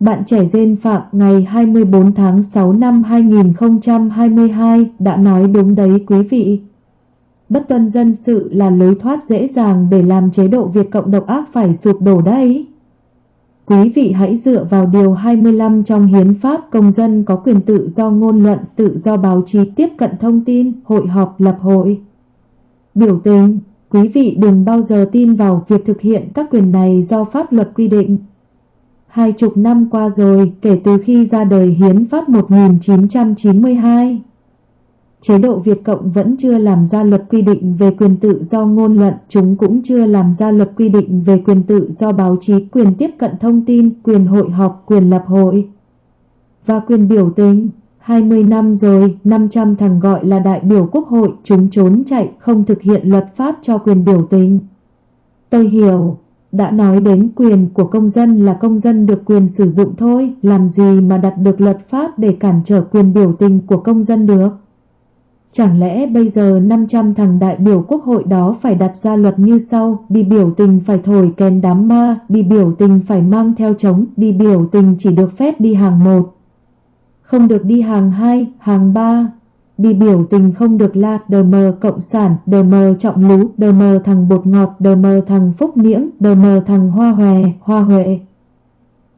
Bạn trẻ Dên Phạm ngày 24 tháng 6 năm 2022 đã nói đúng đấy quý vị. Bất tuân dân sự là lối thoát dễ dàng để làm chế độ Việt Cộng độc ác phải sụp đổ đấy. Quý vị hãy dựa vào Điều 25 trong Hiến pháp công dân có quyền tự do ngôn luận, tự do báo chí tiếp cận thông tin, hội họp, lập hội. Biểu tình, quý vị đừng bao giờ tin vào việc thực hiện các quyền này do pháp luật quy định. Hai chục năm qua rồi kể từ khi ra đời Hiến pháp 1992. Chế độ Việt Cộng vẫn chưa làm ra luật quy định về quyền tự do ngôn luận, chúng cũng chưa làm ra luật quy định về quyền tự do báo chí, quyền tiếp cận thông tin, quyền hội họp, quyền lập hội và quyền biểu tình. 20 năm rồi, 500 thằng gọi là đại biểu quốc hội, chúng trốn chạy, không thực hiện luật pháp cho quyền biểu tình. Tôi hiểu, đã nói đến quyền của công dân là công dân được quyền sử dụng thôi, làm gì mà đặt được luật pháp để cản trở quyền biểu tình của công dân được. Chẳng lẽ bây giờ 500 thằng đại biểu quốc hội đó phải đặt ra luật như sau, đi biểu tình phải thổi kèn đám ma, đi biểu tình phải mang theo trống, đi biểu tình chỉ được phép đi hàng một, không được đi hàng hai, hàng ba. Đi biểu tình không được la đờ mờ cộng sản, đờ mờ trọng lú, đờ mờ thằng bột ngọt, đờ mờ thằng phúc miễn, đờ mờ thằng hoa hòe, hoa huệ.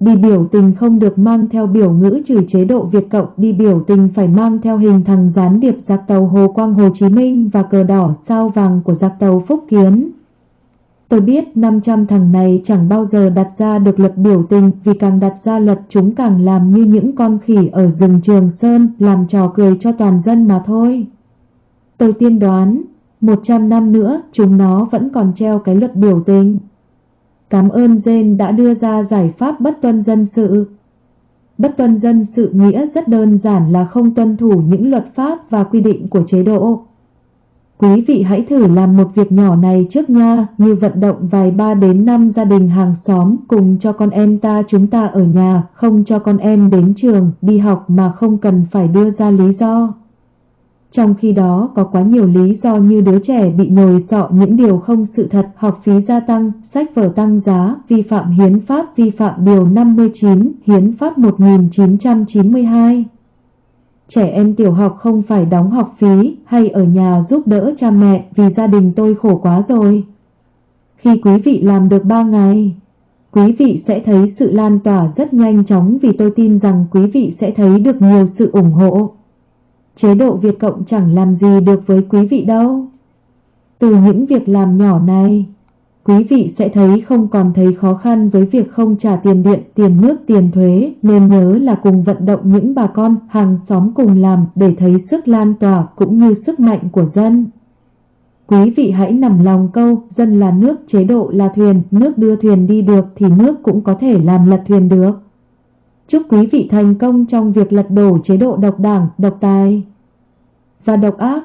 Đi biểu tình không được mang theo biểu ngữ trừ chế độ Việt Cộng, đi biểu tình phải mang theo hình thằng gián điệp giặc tàu Hồ Quang Hồ Chí Minh và cờ đỏ sao vàng của giặc tàu Phúc Kiến. Tôi biết 500 thằng này chẳng bao giờ đặt ra được luật biểu tình vì càng đặt ra luật chúng càng làm như những con khỉ ở rừng Trường Sơn làm trò cười cho toàn dân mà thôi. Tôi tiên đoán, 100 năm nữa chúng nó vẫn còn treo cái luật biểu tình. Cảm ơn Jen đã đưa ra giải pháp bất tuân dân sự. Bất tuân dân sự nghĩa rất đơn giản là không tuân thủ những luật pháp và quy định của chế độ. Quý vị hãy thử làm một việc nhỏ này trước nha, như vận động vài ba đến năm gia đình hàng xóm cùng cho con em ta chúng ta ở nhà, không cho con em đến trường, đi học mà không cần phải đưa ra lý do. Trong khi đó có quá nhiều lý do như đứa trẻ bị nhồi sọ những điều không sự thật, học phí gia tăng, sách vở tăng giá, vi phạm hiến pháp, vi phạm điều 59, hiến pháp 1992. Trẻ em tiểu học không phải đóng học phí hay ở nhà giúp đỡ cha mẹ vì gia đình tôi khổ quá rồi. Khi quý vị làm được 3 ngày, quý vị sẽ thấy sự lan tỏa rất nhanh chóng vì tôi tin rằng quý vị sẽ thấy được nhiều sự ủng hộ. Chế độ Việt Cộng chẳng làm gì được với quý vị đâu. Từ những việc làm nhỏ này, quý vị sẽ thấy không còn thấy khó khăn với việc không trả tiền điện, tiền nước, tiền thuế, nên nhớ là cùng vận động những bà con, hàng xóm cùng làm để thấy sức lan tỏa cũng như sức mạnh của dân. Quý vị hãy nằm lòng câu, dân là nước, chế độ là thuyền, nước đưa thuyền đi được thì nước cũng có thể làm lật thuyền được. Chúc quý vị thành công trong việc lật đổ chế độ độc đảng, độc tài và độc ác.